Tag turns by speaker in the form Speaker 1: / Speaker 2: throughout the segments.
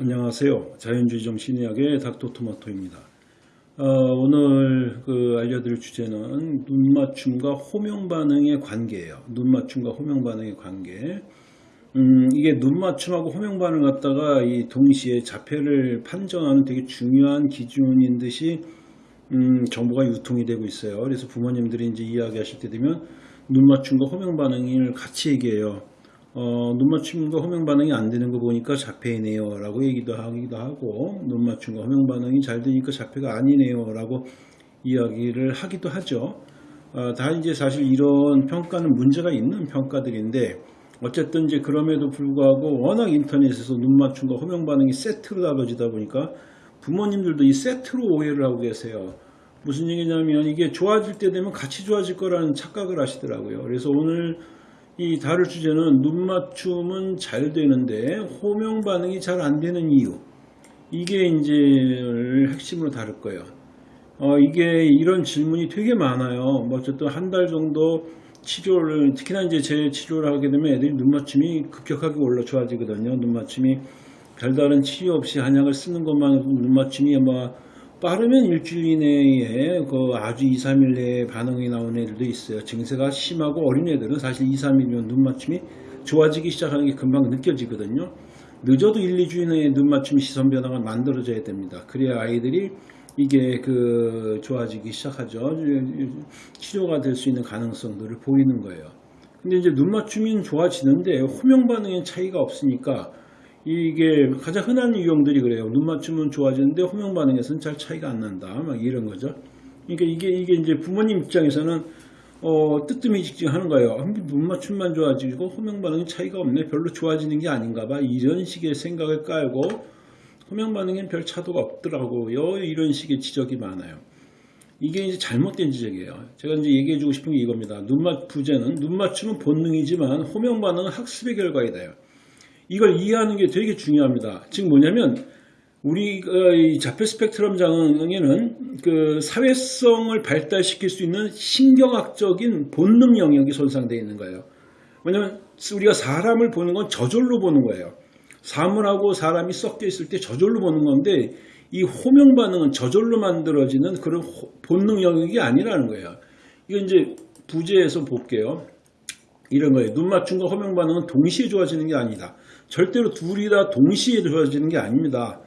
Speaker 1: 안녕하세요. 자연주의 정신의학의 닥터토마토입니다. 어, 오늘 그 알려드릴 주제는 눈맞춤과 호명 반응의 관계예요. 눈맞춤과 호명 반응의 관계. 음, 이게 눈맞춤하고 호명 반응 갖다가 이 동시에 자폐를 판정하는 되게 중요한 기준인 듯이 음, 정보가 유통이 되고 있어요. 그래서 부모님들이 이제 이야기하실 때 되면 눈맞춤과 호명 반응을 같이 얘기해요. 어, 눈 맞춤과 호명 반응이 안 되는 거 보니까 자폐이네요 라고 얘기도 하기도 하고 눈 맞춤과 호명 반응이 잘 되니까 자폐가 아니네요 라고 이야기를 하기도 하죠. 어, 다 이제 사실 이런 평가는 문제가 있는 평가들인데 어쨌든 이제 그럼에도 불구하고 워낙 인터넷에서 눈 맞춤과 호명 반응이 세트로 다뤄지다 보니까 부모님들도 이 세트로 오해를 하고 계세요. 무슨 얘기냐면 이게 좋아질 때 되면 같이 좋아질 거라는 착각을 하시더라고요. 그래서 오늘 이 다룰 주제는 눈 맞춤은 잘 되는데 호명 반응이 잘 안 되는 이유 이게 이제 핵심으로 다룰 거예요. 어, 이게 이런 질문이 되게 많아요. 뭐 어쨌든 한 달 정도 치료를 특히나 이제 제 치료를 하게 되면 애들이 눈 맞춤이 급격하게 올라 좋아지거든요. 눈 맞춤이 별다른 치료 없이 한약을 쓰는 것만 눈 맞춤이 뭐 빠르면 일주일 이내에 그 아주 2, 3일 내에 반응이 나오는 애들도 있어요. 증세가 심하고 어린 애들은 사실 2, 3일이면 눈맞춤이 좋아지기 시작하는 게 금방 느껴지거든요. 늦어도 1, 2주 이내에 눈맞춤 시선 변화가 만들어져야 됩니다. 그래야 아이들이 이게 그 좋아지기 시작하죠. 치료가 될 수 있는 가능성들을 보이는 거예요. 근데 이제 눈맞춤이 좋아지는데 호명 반응의 차이가 없으니까 이게 가장 흔한 유형들이 그래요. 눈 맞춤은 좋아지는데 호명 반응에서는 잘 차이가 안 난다. 막 이런 거죠. 그러니까 이게 이게 이제 부모님 입장에서는 어, 뜨뜻미직직 하는 거예요. 눈 맞춤만 좋아지고 호명 반응이 차이가 없네. 별로 좋아지는 게 아닌가 봐. 이런 식의 생각을 깔고 호명 반응엔 별 차도가 없더라고요. 이런 식의 지적이 많아요. 이게 이제 잘못된 지적이에요. 제가 이제 얘기해 주고 싶은 게 이겁니다. 눈맞 부제는 눈 맞춤은 본능이지만 호명 반응은 학습의 결과이다. 이걸 이해하는 게 되게 중요합니다. 즉 뭐냐면 우리 자폐 스펙트럼 장애는 그 사회성을 발달시킬 수 있는 신경학적인 본능 영역이 손상되어 있는 거예요. 왜냐하면 우리가 사람을 보는 건 저절로 보는 거예요. 사물하고 사람이 섞여 있을 때 저절로 보는 건데 이 호명 반응은 저절로 만들어지는 그런 본능 영역이 아니라는 거예요. 이거 이제 부제에서 볼게요. 이런 거예요. 눈 맞춤과 호명 반응은 동시에 좋아지는 게 아니다. 절대로 둘이 다 동시에 좋아지는 게 아닙니다.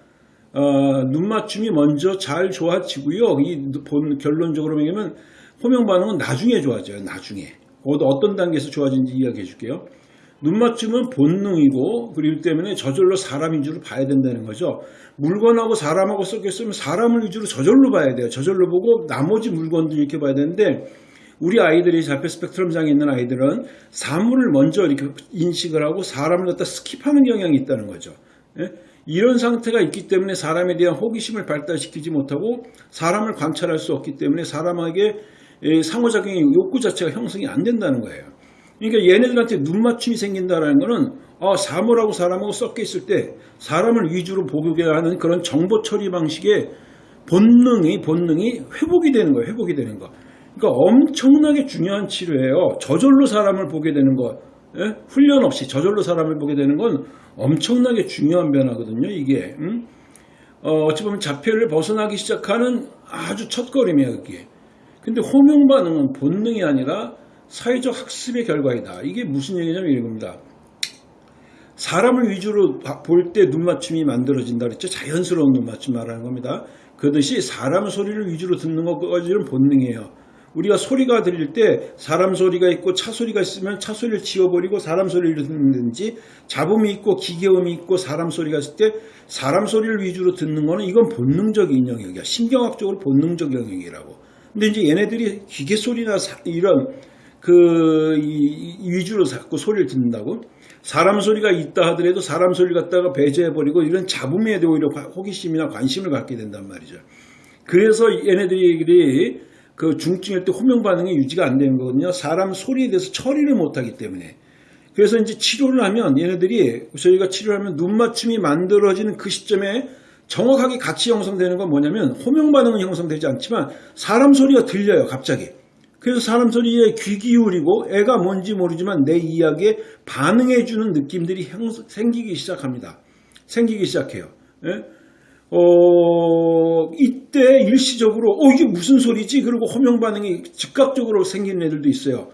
Speaker 1: 어, 눈 맞춤이 먼저 잘 좋아지고요. 이 본, 결론적으로 얘기하면 호명 반응은 나중에 좋아져요. 나중에. 어떤 단계에서 좋아지는지 이야기해 줄게요. 눈 맞춤은 본능이고 그리고 때문에 저절로 사람 위주로 봐야 된다는 거죠. 물건하고 사람하고 섞여 있으면 사람을 위주로 저절로 봐야 돼요. 저절로 보고 나머지 물건들 이렇게 봐야 되는데 우리 아이들이 자폐 스펙트럼 장애 있는 아이들은 사물을 먼저 이렇게 인식을 하고 사람을 갖다 skip하는 경향이 있다는 거죠. 예? 이런 상태가 있기 때문에 사람에 대한 호기심을 발달시키지 못하고 사람을 관찰할 수 없기 때문에 사람에게 예, 상호작용의 욕구 자체가 형성이 안 된다는 거예요. 그러니까 얘네들한테 눈 맞춤이 생긴다는 것은 아, 사물하고 사람하고 섞여 있을 때 사람을 위주로 보게 하는 그런 정보 처리 방식의 본능이 본능이 회복이 되는 거예요. 회복이 되는 거. 그러니까 엄청나게 중요한 치료예요. 저절로 사람을 보게 되는 것, 예? 훈련 없이 저절로 사람을 보게 되는 건 엄청나게 중요한 변화거든요. 이게 음? 어, 어찌 보면 자폐를 벗어나기 시작하는 아주 첫걸음이에요. 그게. 근데 호명 반응은 본능이 아니라 사회적 학습의 결과이다. 이게 무슨 얘기냐면 이겁니다. 사람을 위주로 볼 때 눈맞춤이 만들어진다 그랬죠. 자연스러운 눈맞춤 말하는 겁니다. 그듯이 사람 소리를 위주로 듣는 것까지는 본능이에요. 우리가 소리가 들릴 때 사람 소리가 있고 차 소리가 있으면 차 소리를 지워버리고 사람 소리를 듣는지 잡음이 있고 기계음이 있고 사람 소리가 있을 때 사람 소리를 위주로 듣는 거는 이건 본능적인 영역이야. 신경학적으로 본능적 영역이라고. 근데 이제 얘네들이 기계 소리나 이런 그 위주로 자꾸 소리를 듣는다고 사람 소리가 있다 하더라도 사람 소리를 갖다가 배제해버리고 이런 잡음에 대해 오히려 호기심이나 관심을 갖게 된단 말이죠. 그래서 얘네들이 그 중증일 때 호명 반응이 유지가 안 되는 거거든요. 사람 소리에 대해서 처리를 못하기 때문에. 그래서 이제 치료를 하면 얘네들이 저희가 치료를 하면 눈 맞춤이 만들어지는 그 시점에 정확하게 같이 형성되는 건 뭐냐면 호명 반응은 형성되지 않지만 사람 소리가 들려요 갑자기. 그래서 사람 소리에 귀 기울이고 애가 뭔지 모르지만 내 이야기에 반응해주는 느낌들이 생기기 시작합니다. 생기기 시작해요. 예? 어, 이때 일시적으로 어 이게 무슨 소리지? 그리고 호명 반응이 즉각적으로 생기는 애들도 있어요.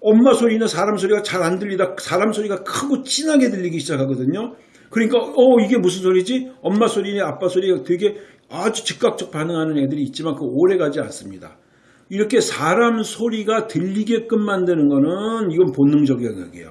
Speaker 1: 엄마 소리나 사람 소리가 잘 안 들리다 사람 소리가 크고 진하게 들리기 시작하거든요. 그러니까 어 이게 무슨 소리지? 엄마 소리냐 아빠 소리가 되게 아주 즉각적 반응하는 애들이 있지만 그 오래 가지 않습니다. 이렇게 사람 소리가 들리게끔 만드는 거는 이건 본능적 영역이에요.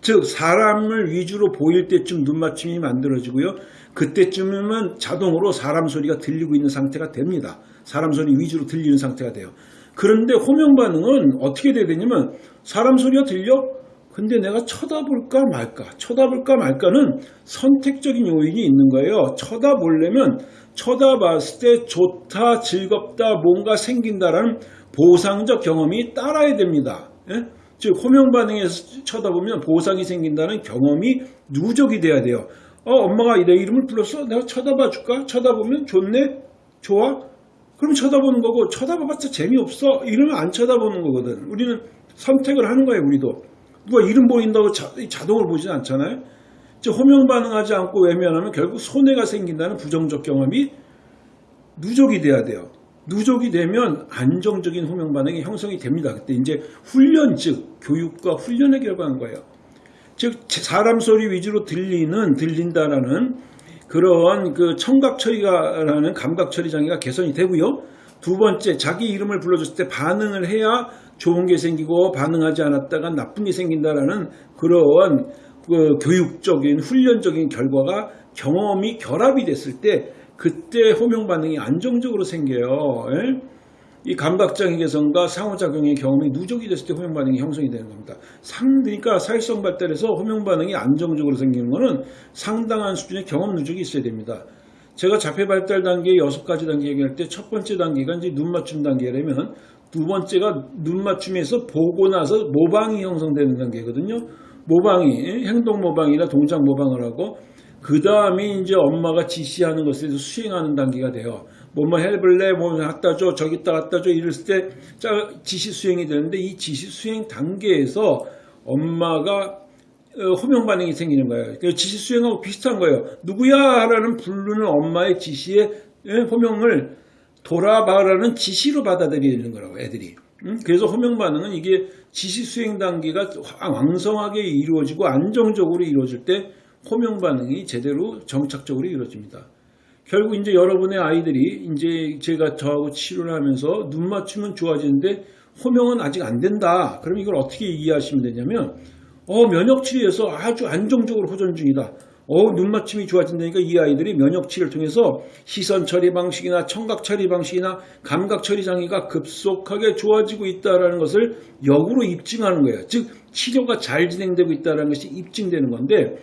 Speaker 1: 즉 사람을 위주로 보일 때쯤 눈맞춤이 만들어지고요. 그때쯤이면 자동으로 사람 소리가 들리고 있는 상태가 됩니다. 사람 소리 위주로 들리는 상태가 돼요. 그런데 호명 반응은 어떻게 돼야 되냐면 사람 소리가 들려? 근데 내가 쳐다볼까 말까? 쳐다볼까 말까는 선택적인 요인이 있는 거예요. 쳐다보려면 쳐다봤을 때 좋다, 즐겁다, 뭔가 생긴다라는 보상적 경험이 따라야 됩니다. 예? 즉 호명 반응에서 쳐다보면 보상이 생긴다는 경험이 누적이 돼야 돼요. 어, 엄마가 내 이름을 불렀어? 내가 쳐다봐 줄까? 쳐다보면 좋네? 좋아? 그럼 쳐다보는 거고 쳐다봐봤자 재미없어? 이러면 안 쳐다보는 거거든. 우리는 선택을 하는 거예요, 우리도. 누가 이름 보인다고 자, 자동으로 보지는 않잖아요. 즉 호명 반응하지 않고 외면하면 결국 손해가 생긴다는 부정적 경험이 누적이 돼야 돼요. 누적이 되면 안정적인 호명 반응이 형성이 됩니다. 그때 이제 훈련 즉 교육과 훈련의 결과인 거예요. 즉 사람 소리 위주로 들리는 들린다라는 그러한 그 청각 처리가라는 감각 처리 장애가 개선이 되고요. 두 번째 자기 이름을 불러줬을 때 반응을 해야 좋은 게 생기고 반응하지 않았다가 나쁜 게 생긴다라는 그러한 그 교육적인 훈련적인 결과가 경험이 결합이 됐을 때 그때 호명 반응이 안정적으로 생겨요. 예? 이 감각장애 개선과 상호작용의 경험이 누적이 됐을 때 호명 반응이 형성이 되는 겁니다. 상, 그러니까 사회성 발달에서 호명 반응이 안정적으로 생기는 것은 상당한 수준의 경험 누적이 있어야 됩니다. 제가 자폐 발달 단계 여섯 가지 단계 얘기할 때 첫 번째 단계가 이제 눈 맞춤 단계라면 두 번째가 눈 맞춤에서 보고 나서 모방이 형성되는 단계거든요. 모방이 행동 모방이나 동작 모방을 하고 그 다음에 이제 엄마가 지시하는 대해서 수행하는 단계가 돼요. 뭐뭐 해볼래? 뭐 갖다 줘, 저기다 갖다 줘 이랬을 때 지시 수행이 되는데 이 지시 수행 단계에서 엄마가 어, 호명 반응이 생기는 거예요. 그 지시 수행하고 비슷한 거예요. 누구야? 라는 부르는 엄마의 지시에 호명을 돌아봐라는 지시로 받아들이는 거라고 애들이. 그래서 호명 반응은 이게 지시 수행 단계가 왕성하게 이루어지고 안정적으로 이루어질 때 호명 반응이 제대로 정착적으로 이루어집니다. 결국 이제 여러분의 아이들이 이제 제가 저하고 치료를 하면서 눈 맞춤은 좋아지는데 호명은 아직 안 된다. 그럼 이걸 어떻게 이해하시면 되냐면 어 면역 치료에서 아주 안정적으로 호전 중이다. 어, 눈 맞춤이 좋아진다니까 이 아이들이 면역 치료를 통해서 시선 처리 방식이나 청각 처리 방식이나 감각 처리 장애가 급속하게 좋아지고 있다는 것을 역으로 입증하는 거예요. 즉 치료가 잘 진행되고 있다는 것이 입증되는 건데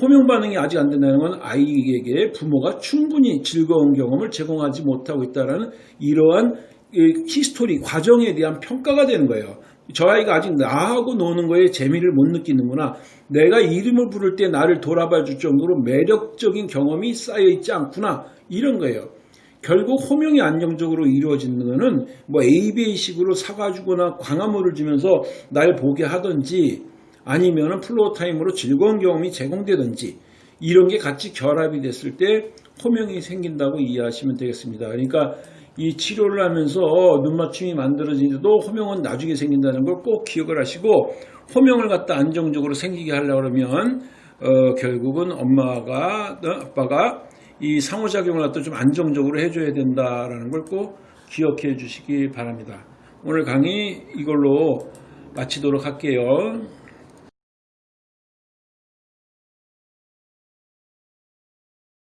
Speaker 1: 호명 반응이 아직 안 된다는 건 아이에게 부모가 충분히 즐거운 경험을 제공하지 못하고 있다는 이러한 history 과정에 대한 평가가 되는 거예요. 저 아이가 아직 나하고 노는 거에 재미를 못 느끼는구나. 내가 이름을 부를 때 나를 돌아봐 줄 정도로 매력적인 경험이 쌓여 있지 않구나. 이런 거예요. 결국 호명이 안정적으로 이루어지는 것은 뭐 ABA식으로 사과주거나 강화물을 주면서 날 보게 하든지 아니면 floor time으로 즐거운 경험이 제공되든지 이런 게 같이 결합이 됐을 때 호명이 생긴다고 이해하시면 되겠습니다. 그러니까 이 치료를 하면서 눈맞춤이 만들어지는데도 호명은 나중에 생긴다는 걸 꼭 기억을 하시고 호명을 갖다 안정적으로 생기게 하려고 그러면 어, 결국은 엄마가 어, 아빠가 이 상호작용을 갖다 좀 안정적으로 해줘야 된다라는 걸 꼭 기억해 주시기 바랍니다. 오늘 강의 이걸로 마치도록 할게요.